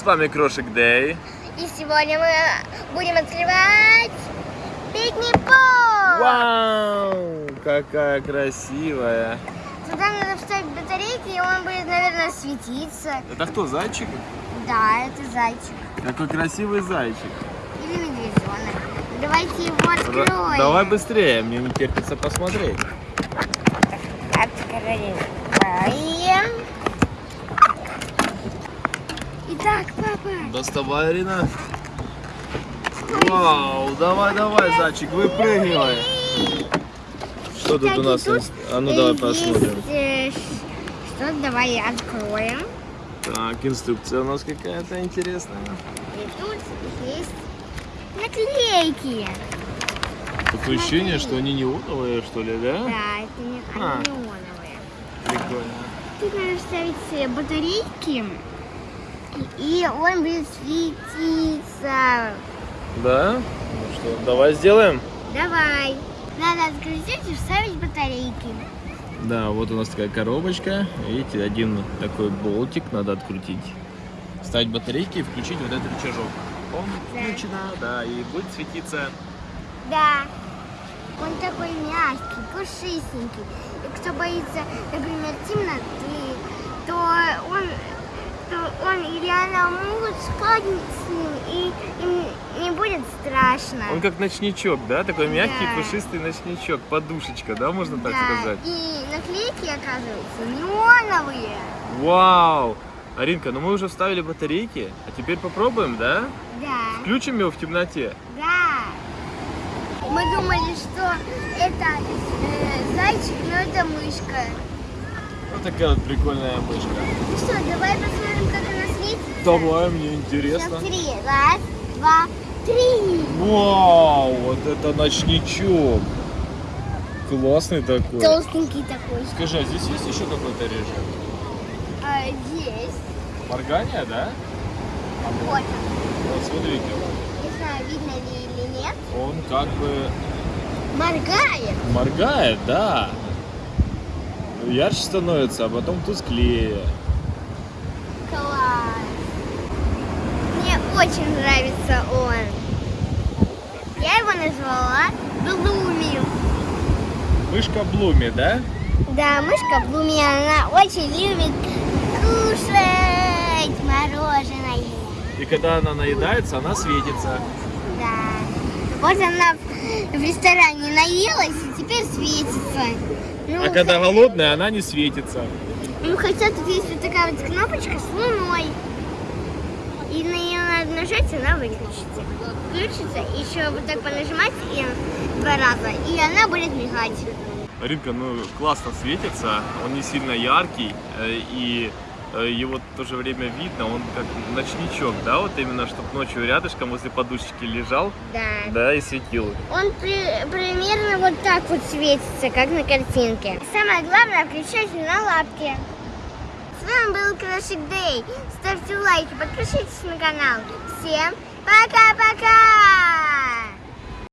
С вами Крошик Дэй. И сегодня мы будем открывать пикник-бокс. Вау! Какая красивая. Туда надо вставить батарейки, и он будет, наверное, светиться. Это кто, зайчик? Да, это зайчик. Какой красивый зайчик. Или медвежонок. Давайте его откроем. Давай быстрее, мне не терпится посмотреть. Открываем. Доставай, Арина. Вау, давай, давай, зайчик, выпрыгивай. Что тут у нас? А ну давай посмотрим. э, Что, давай откроем. Так, инструкция у нас какая-то интересная. И тут есть наклейки. Такое ощущение, что они неоновые, что ли, да? Да, это не А. неоновые. Прикольно. Тут надо вставить э, батарейки, и он будет светиться. Да? Ну что, давай сделаем? Давай. Надо открутить и вставить батарейки. Да, вот у нас такая коробочка. Видите, один такой болтик надо открутить. Вставить батарейки и включить вот этот рычажок. Он Да. включено, да, и будет светиться. Да. Он такой мягкий, пушистенький. И кто боится, например, темноты, то он, то он или она могут спать с ним, и им не будет страшно. Он как ночничок, да? Такой мягкий, Да. пушистый ночничок. Подушечка, да, можно так да. сказать? И наклейки, оказывается, неоновые. Вау! Аринка, ну мы уже вставили батарейки, а теперь попробуем, да? Да. Включим его в темноте. Да. Мы думали, что это э, зайчик, но это мышка. Вот такая вот прикольная мышка. Ну что, давай посмотрим, как она светится. Давай, мне интересно. три. Раз, два, три. Вау, вот это ночничок. Классный такой. Толстенький такой. Скажи, а здесь есть еще какой-то режим? А, есть. Моргание, да? Вот. Вот смотрите, Не знаю, видно ли или нет. он как бы Моргает. моргает, да. Ярче становится, а потом тусклее. Класс. Мне очень нравится он. Я его назвала Блуми. Мышка Блуми, да? Да, мышка Блуми, она очень любит кушать мороженое. И когда она наедается, она светится. Да. Вот она в ресторане наелась и теперь светится. Ну, А когда голодная, она не светится. Ну, хотя тут есть вот такая вот кнопочка с луной. И на нее надо нажать, она выключится. Включится, еще вот так понажимать и два раза, и она будет мигать. Ринка, ну классно светится, он не сильно яркий, э, и э, его в то же время видно, он как ночничок, да, вот именно, чтобы ночью рядышком возле подушечки лежал, Да. да, и светил. Он при- примерно вот так вот светится, как на картинке. Самое главное, включать на лапке. С вами был Крошик Дэй. Ставьте лайки, подпишитесь на канал. Всем пока-пока!